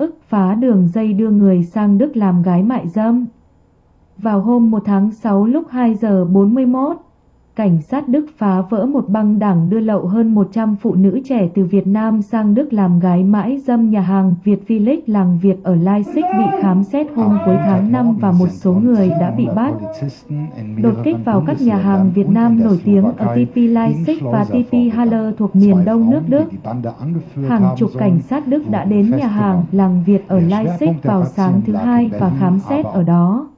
ức phá đường dây đưa người sang Đức làm gái mại dâm. Vào hôm 1 tháng 6 lúc 2 giờ 41, cảnh sát Đức phá vỡ một băng đảng đưa lậu hơn 100 phụ nữ trẻ từ Việt Nam sang Đức làm gái mãi dâm nhà hàng Việt Village làng Việt ở Leipzig bị khám xét hôm cuối tháng 5 và một số người đã bị bắt. Đột kích vào các nhà hàng Việt Nam nổi tiếng ở TP Leipzig và TP Halle thuộc miền đông nước Đức. Hàng chục cảnh sát Đức đã đến nhà hàng làng Việt ở Leipzig vào sáng thứ hai và khám xét ở đó.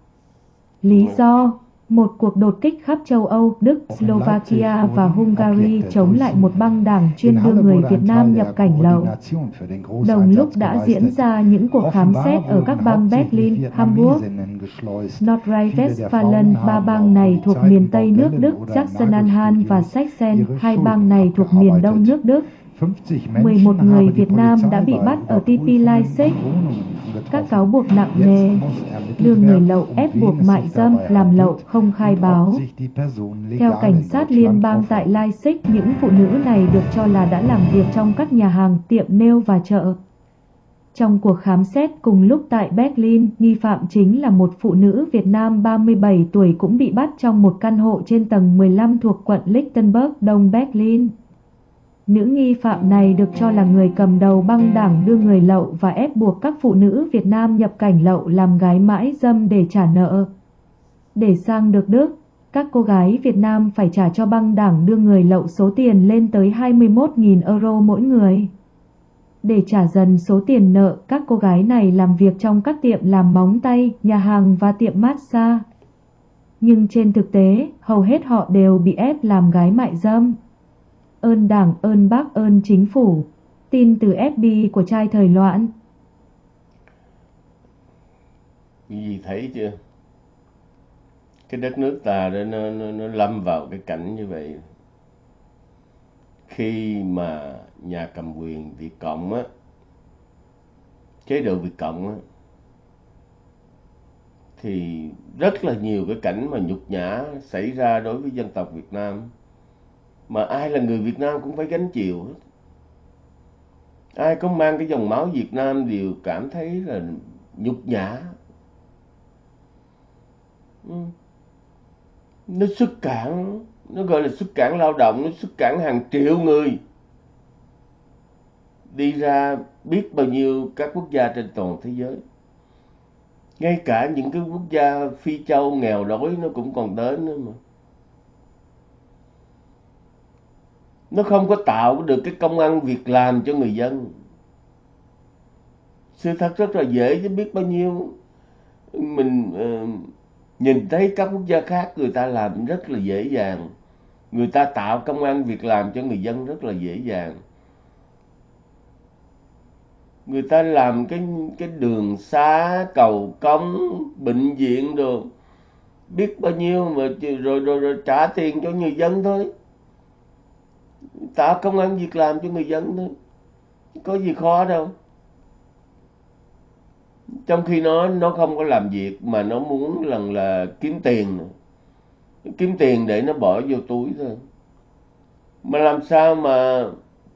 Lý do một cuộc đột kích khắp châu Âu, Đức, Slovakia và Hungary chống lại một băng đảng chuyên đưa người Việt Nam nhập cảnh lậu. Đồng lúc đã diễn ra những cuộc khám xét ở các bang Berlin, Hamburg, Nordrhein-Westfalen, ba bang này thuộc miền Tây nước Đức, Sachsen-Anhalt và Sachsen, hai bang này thuộc miền Đông nước Đức. 11 người Việt Nam đã bị bắt ở TP Leipzig. Các cáo buộc nặng nề, đưa người lậu ép buộc mại dâm, làm lậu, không khai báo. Theo cảnh sát liên bang tại Leipzig, những phụ nữ này được cho là đã làm việc trong các nhà hàng, tiệm nêu và chợ. Trong cuộc khám xét cùng lúc tại Berlin, nghi phạm chính là một phụ nữ Việt Nam 37 tuổi cũng bị bắt trong một căn hộ trên tầng 15 thuộc quận Lichtenberg, Đông Berlin. Nữ nghi phạm này được cho là người cầm đầu băng đảng đưa người lậu và ép buộc các phụ nữ Việt Nam nhập cảnh lậu làm gái mãi dâm để trả nợ. Để sang được Đức, các cô gái Việt Nam phải trả cho băng đảng đưa người lậu số tiền lên tới 21.000 euro mỗi người. Để trả dần số tiền nợ, các cô gái này làm việc trong các tiệm làm móng tay, nhà hàng và tiệm massage. Nhưng trên thực tế, hầu hết họ đều bị ép làm gái mại dâm ơn đảng, ơn bác, ơn chính phủ. Tin từ FB của trai thời loạn. Gì thấy chưa? Cái đất nước ta đó nó, nó, nó lâm vào cái cảnh như vậy. Khi mà nhà cầm quyền Việt Cộng á, chế độ Việt Cộng á, thì rất là nhiều cái cảnh mà nhục nhã xảy ra đối với dân tộc Việt Nam mà ai là người Việt Nam cũng phải gánh chịu hết. Ai có mang cái dòng máu Việt Nam đều cảm thấy là nhục nhã. Ừ. Nó xuất cản nó gọi là xuất cản lao động, nó xuất cản hàng triệu người. Đi ra biết bao nhiêu các quốc gia trên toàn thế giới. Ngay cả những cái quốc gia phi châu nghèo đói nó cũng còn đến nữa mà. Nó không có tạo được cái công ăn việc làm cho người dân. Sự thật rất là dễ chứ biết bao nhiêu. Mình uh, nhìn thấy các quốc gia khác người ta làm rất là dễ dàng. Người ta tạo công ăn việc làm cho người dân rất là dễ dàng. Người ta làm cái cái đường xá cầu cống bệnh viện đồ. Biết bao nhiêu mà rồi rồi, rồi trả tiền cho người dân thôi tạo công an việc làm cho người dân thôi. Có gì khó đâu. Trong khi nó nó không có làm việc mà nó muốn lần là kiếm tiền. Kiếm tiền để nó bỏ vô túi thôi. Mà làm sao mà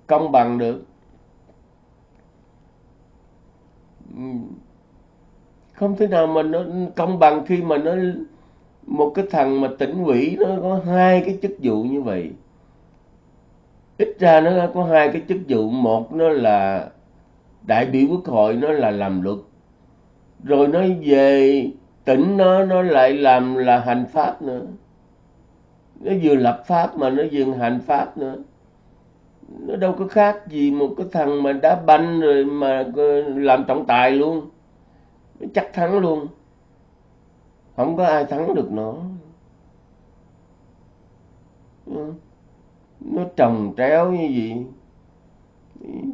công bằng được? Không thể nào mà nó công bằng khi mà nó, một cái thằng mà tỉnh ủy nó có hai cái chức vụ như vậy ít ra nó có hai cái chức vụ. Một nó là đại biểu quốc hội, nó là làm luật. Rồi nó về tỉnh nó nó lại làm là hành pháp nữa. Nó vừa lập pháp mà nó vừa hành pháp nữa. Nó đâu có khác gì một cái thằng mà đá banh rồi mà làm trọng tài luôn. Nó chắc thắng luôn. Không có ai thắng được nó nó trồng tréo như vậy.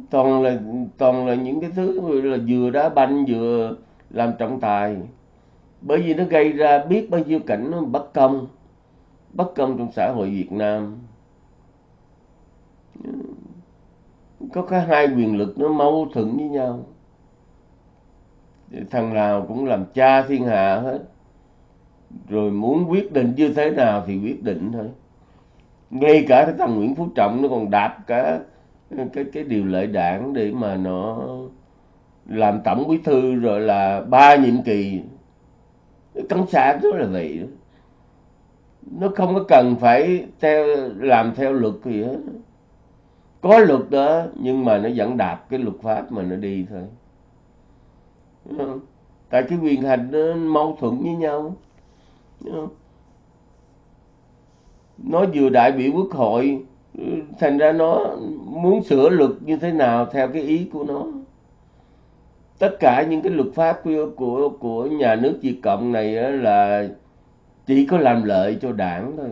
Toàn là toàn là những cái thứ là vừa đá banh vừa làm trọng tài. Bởi vì nó gây ra biết bao nhiêu cảnh nó bất công bất công trong xã hội Việt Nam. Có cả hai quyền lực nó mâu thuẫn với nhau. Thằng nào cũng làm cha thiên hạ hết. Rồi muốn quyết định như thế nào thì quyết định thôi ngay cả cái thằng Nguyễn Phú Trọng nó còn đạp cả cái cái điều lệ đảng để mà nó làm tổng bí thư rồi là ba nhiệm kỳ cộng sản đó là vậy. Đó. nó không có cần phải theo, làm theo luật gì hết. Có luật đó, nhưng mà nó vẫn đạp cái luật pháp mà nó đi thôi. Tại cái quyền hành nó mâu thuẫn với nhau nó vừa đại biểu quốc hội ừ, thành ra nó muốn sửa luật như thế nào theo cái ý của nó. Tất cả những cái luật pháp của của của nhà nước Việt cộng này là chỉ có làm lợi cho đảng thôi.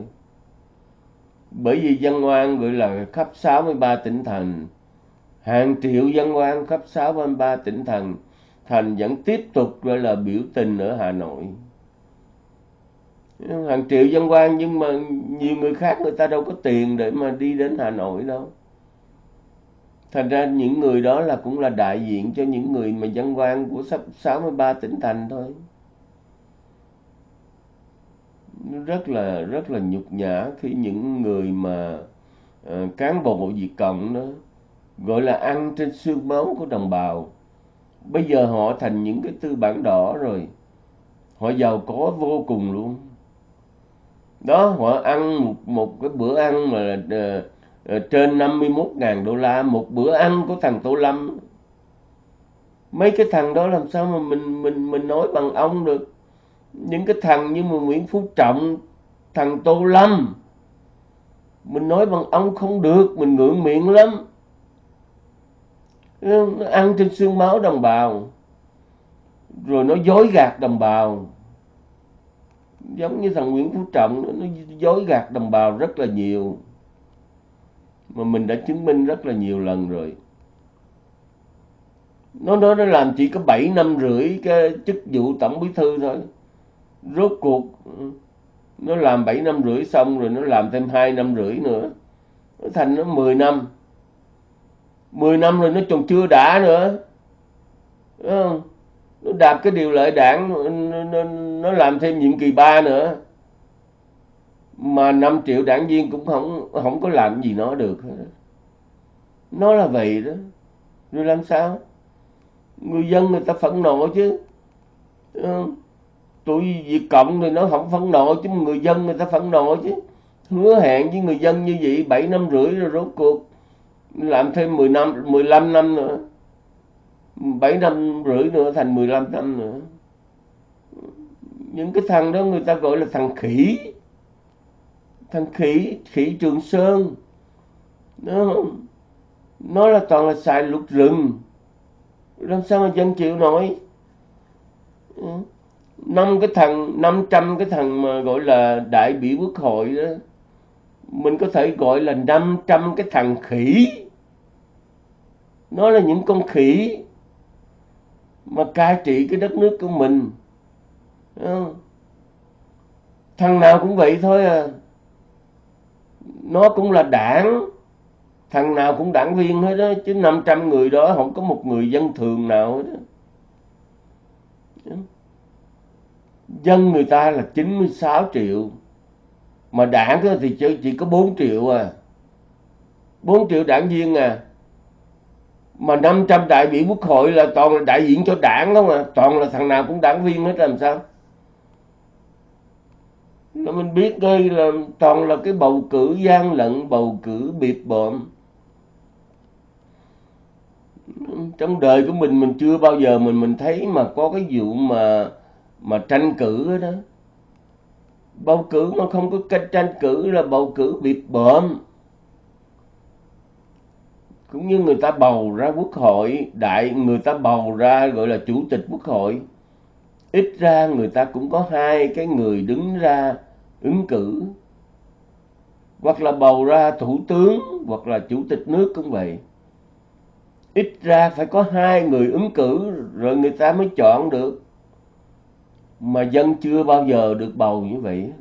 Bởi vì dân oan gọi là khắp 63 tỉnh thành. Hàng triệu dân oan khắp 63 tỉnh thành. Thành vẫn tiếp tục gọi là biểu tình ở Hà Nội hàng triệu dân quan nhưng mà nhiều người khác người ta đâu có tiền để mà đi đến Hà Nội đâu. Thành ra những người đó là cũng là đại diện cho những người mà dân quan của sắp 63 tỉnh thành thôi. Rất là rất là nhục nhã khi những người mà uh, cán bộ diệt Cộng đó gọi là ăn trên xương máu của đồng bào. Bây giờ họ thành những cái tư bản đỏ rồi. Họ giàu có vô cùng luôn đó họ ăn một, một cái bữa ăn mà uh, uh, trên 51.000 đô la một bữa ăn của thằng Tô Lâm. Mấy cái thằng đó làm sao mà mình mình mình nói bằng ông được? Những cái thằng như mà Nguyễn Phú Trọng thằng Tô Lâm mình nói bằng ông không được mình ngượng miệng lắm. Nó ăn trên xương máu đồng bào rồi nó dối gạt đồng bào giống như thằng Nguyễn Phú Trọng nó dối gạt đồng bào rất là nhiều. Mà mình đã chứng minh rất là nhiều lần rồi. Nó nó nó làm chỉ có 7 năm rưỡi cái chức vụ tổng bí thư thôi. Rốt cuộc, nó làm 7 năm rưỡi xong rồi nó làm thêm 2 năm rưỡi nữa. Nó thành nó 10 năm. 10 năm rồi nó còn chưa đã nữa. Đúng không? Đạp cái điều lệ đảng nó, nó, nó làm thêm nhiệm kỳ 3 nữa. Mà 5 triệu đảng viên cũng không không có làm gì nó được nó là vậy đó. Rồi làm sao? Người dân người ta phẫn nộ chứ. Ờ, tụi Việt Cộng thì nó không phẫn nộ chứ người dân người ta phẫn nộ chứ. Hứa hẹn với người dân như vậy 7 năm rưỡi rồi rốt cuộc làm thêm 10 năm 15 năm nữa. 7 năm rưỡi nữa, thành 15 năm nữa. Những cái thằng đó người ta gọi là thằng khỉ. Thằng khỉ khỉ trường sơn. Nó nó là toàn là xài lục rừng. Làm sao mà dân chịu nổi? Ừ. Năm cái thằng 500 cái thằng mà gọi là đại biểu quốc hội đó, mình có thể gọi là 500 cái thằng khỉ. Nó là những con khỉ mà cai trị cái đất nước của mình. Thằng nào cũng vậy thôi à. Nó cũng là đảng. Thằng nào cũng đảng viên hết đó, chứ 500 người đó không có một người dân thường nào hết đó. dân người ta là 96 triệu. Mà đảng thì chỉ có 4 triệu à. 4 triệu đảng viên à mà 500 đại biểu quốc hội là toàn là đại diện cho đảng không à toàn là thằng nào cũng đảng viên hết, làm sao? Nó mình biết đây là toàn là cái bầu cử gian lận, bầu cử biệt bợm. Trong đời của mình mình chưa bao giờ mình mình thấy mà có cái vụ mà mà tranh cử đó. Bầu cử mà không có cách tranh cử là bầu cử biệt bợm cũng như người ta bầu ra quốc hội, đại người ta bầu ra gọi là chủ tịch quốc hội. Ít ra người ta cũng có hai cái người đứng ra ứng cử. Hoặc là bầu ra thủ tướng, hoặc là chủ tịch nước cũng vậy. Ít ra phải có hai người ứng cử rồi người ta mới chọn được. Mà dân chưa bao giờ được bầu như vậy.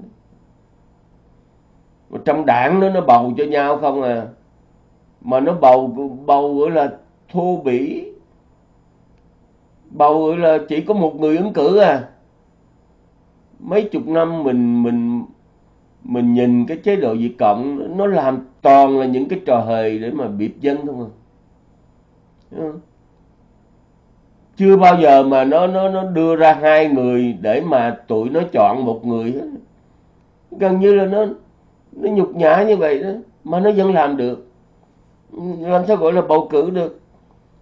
Trong đảng nó nó bầu cho nhau không à mà nó bầu bầu gọi là thô bỉ. Bầu gọi là chỉ có một người ứng cử à. Mấy chục năm mình mình mình nhìn cái chế độ diệt Cộng, nó làm toàn là những cái trò hề để mà biệp dân không mà chưa bao giờ mà nó nó nó đưa ra hai người để mà tụi nó chọn một người hết. Gần như là nó nó nhục nhã như vậy đó, mà nó vẫn làm được làm sao gọi là bầu cử được?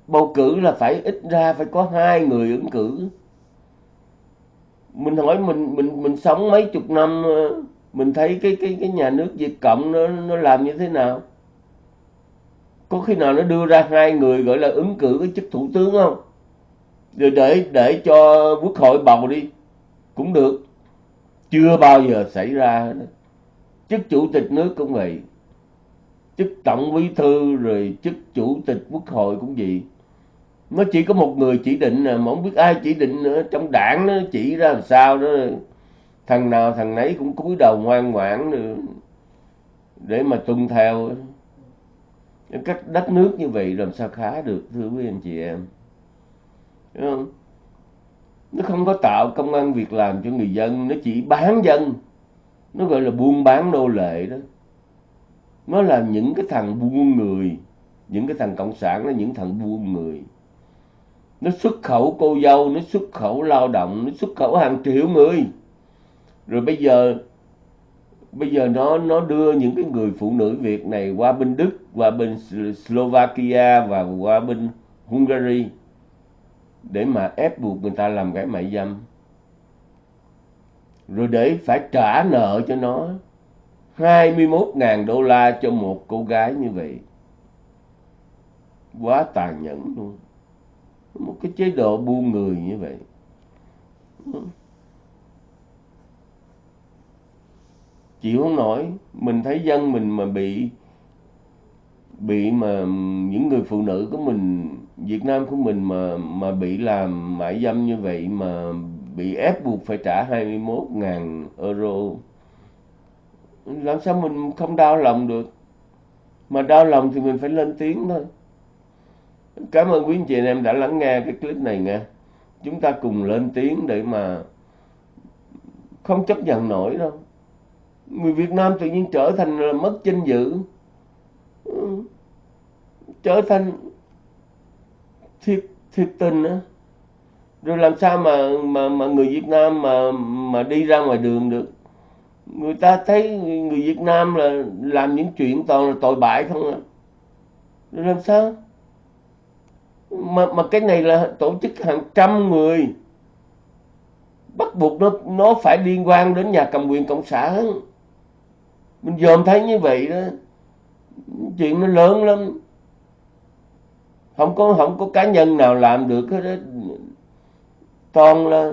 Bầu cử là phải ít ra phải có hai người ứng cử. Mình hỏi mình mình mình sống mấy chục năm ờ, mình thấy cái cái cái nhà nước Việt Cộng nó nó làm như thế nào? Có khi nào nó đưa ra hai người gọi là ứng cử cái chức thủ tướng không? Rồi để để cho quốc hội bầu đi, cũng được. Chưa bao giờ xảy ra. Chức chủ tịch nước cũng vậy chức tổng bí thư rồi chức chủ tịch quốc hội cũng vậy. Nó chỉ có một người chỉ định à, mà không biết ai chỉ định nữa. Trong đảng nó chỉ ra làm sao đó. Thằng nào thằng nấy cũng cúi đầu ngoan ngoãn nữa, để mà tuân theo. Các đất nước như vậy làm sao khá được, thưa quý anh chị em. Đúng không? nó không có tạo công an việc làm cho người dân, nó chỉ bán dân. Nó gọi là buôn bán nô lệ đó nó là những cái thằng buôn người. Những cái thằng cộng sản là những thằng buôn người. Nó xuất khẩu cô dâu, nó xuất khẩu lao động, nó xuất khẩu hàng triệu người. Rồi bây giờ bây giờ nó nó đưa những cái người phụ nữ Việt này qua bên Đức, qua bên Slovakia và qua bên Hungary để mà ép buộc người ta làm cái mại dâm. Rồi để phải trả nợ cho nó. 21.000 đô la cho một cô gái như vậy. Quá tàn nhẫn luôn. Một cái chế độ buôn người như vậy. Chịu không nổi. Mình thấy dân mình mà bị bị mà những người phụ nữ của mình, Việt Nam của mình mà mà bị làm mại dâm như vậy mà bị ép buộc phải trả 21.000 euro làm sao mình không đau lòng được? Mà đau lòng thì mình phải lên tiếng thôi. Cảm ơn quý anh chị anh em đã lắng nghe cái clip này nha. Chúng ta cùng lên tiếng để mà không chấp nhận nổi đâu. Người Việt Nam tự nhiên trở thành là mất danh dự. Ừ. Trở thành thiệt thiệt tình á. Rồi làm sao mà mà mà người Việt Nam mà mà đi ra ngoài đường được? Người ta thấy người Việt Nam là làm những chuyện toàn là tội bại không à? Làm sao? Mà mà cái này là tổ chức hàng trăm người. Bắt buộc nó nó phải liên quan đến nhà cầm quyền cộng sản. Mình dòm thấy như vậy đó. Chuyện nó lớn lắm. Không có không có cá nhân nào làm được hết đó. toàn là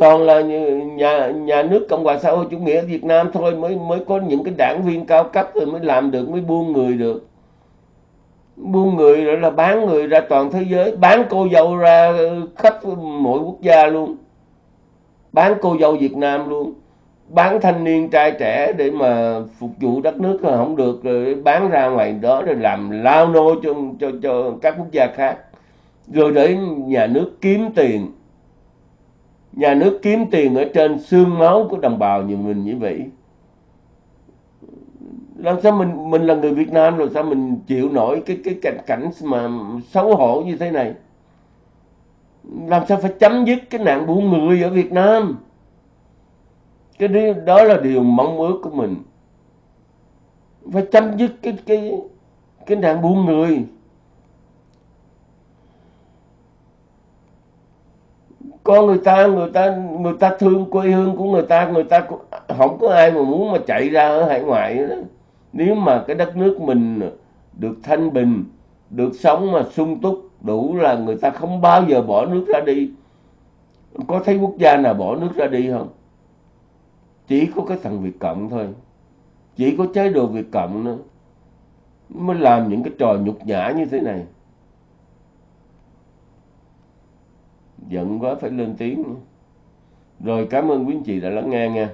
toàn là nhà nhà nước cộng hòa xã hội chủ nghĩa việt nam thôi, mới mới có những cái đảng viên cao cấp rồi mới làm được, mới buôn người được. Buôn người rồi là bán người ra toàn thế giới, bán cô dâu ra khắp mọi quốc gia luôn. Bán cô dâu việt nam luôn. Bán thanh niên trai trẻ để mà phục vụ đất nước không được, rồi bán ra ngoài đó rồi làm lao nô cho cho cho các quốc gia khác. Rồi để nhà nước kiếm tiền nhà nước kiếm tiền ở trên xương máu của đồng bào như mình như vậy. Làm sao mình mình là người Việt Nam rồi sao mình chịu nổi cái cái cảnh cảnh mà xấu hổ như thế này? Làm sao phải chấm dứt cái nạn buôn người ở Việt Nam? Cái đó là điều mong ước của mình. Phải chấm dứt cái cái cái nạn buôn người. Có người ta người ta người ta thương quê hương của người ta người ta không có ai mà muốn mà chạy ra ở hải ngoại đó. nếu mà cái đất nước mình được thanh bình, được sống mà sung túc, đủ là người ta không bao giờ bỏ nước ra đi. Có thấy quốc gia nào bỏ nước ra đi không? Chỉ có cái thằng Việt Cộng thôi. Chỉ có chế độ Việt Cộng nữa. Mới làm những cái trò nhục nhã như thế này. Giận quá phải lên tiếng rồi cảm ơn quý anh chị đã lắng nghe nha.